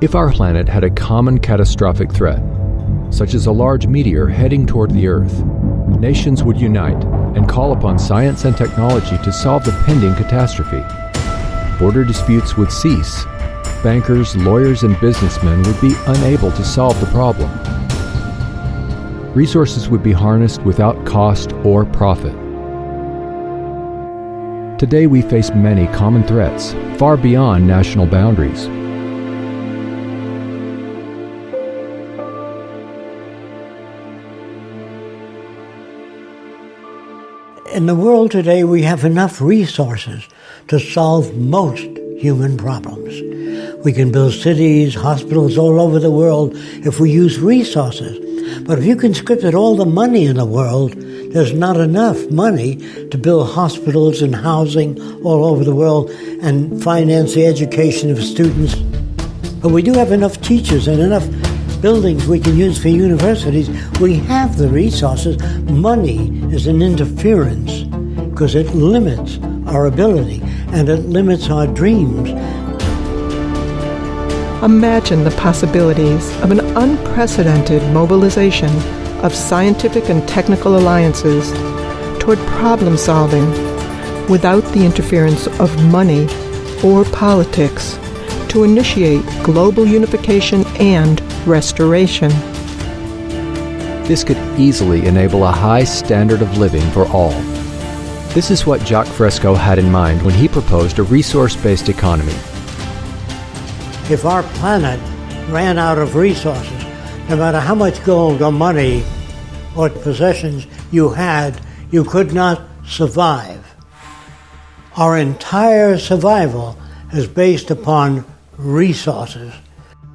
If our planet had a common catastrophic threat, such as a large meteor heading toward the Earth, nations would unite and call upon science and technology to solve the pending catastrophe. Border disputes would cease. Bankers, lawyers, and businessmen would be unable to solve the problem. Resources would be harnessed without cost or profit. Today we face many common threats, far beyond national boundaries. In the world today, we have enough resources to solve most human problems. We can build cities, hospitals all over the world if we use resources. But if you conscripted all the money in the world, there's not enough money to build hospitals and housing all over the world and finance the education of students. But we do have enough teachers and enough buildings we can use for universities. We have the resources. Money is an interference because it limits our ability and it limits our dreams. Imagine the possibilities of an unprecedented mobilization of scientific and technical alliances toward problem solving without the interference of money or politics to initiate global unification and restoration. This could easily enable a high standard of living for all. This is what Jacque Fresco had in mind when he proposed a resource-based economy. If our planet ran out of resources, no matter how much gold or money or possessions you had, you could not survive. Our entire survival is based upon resources.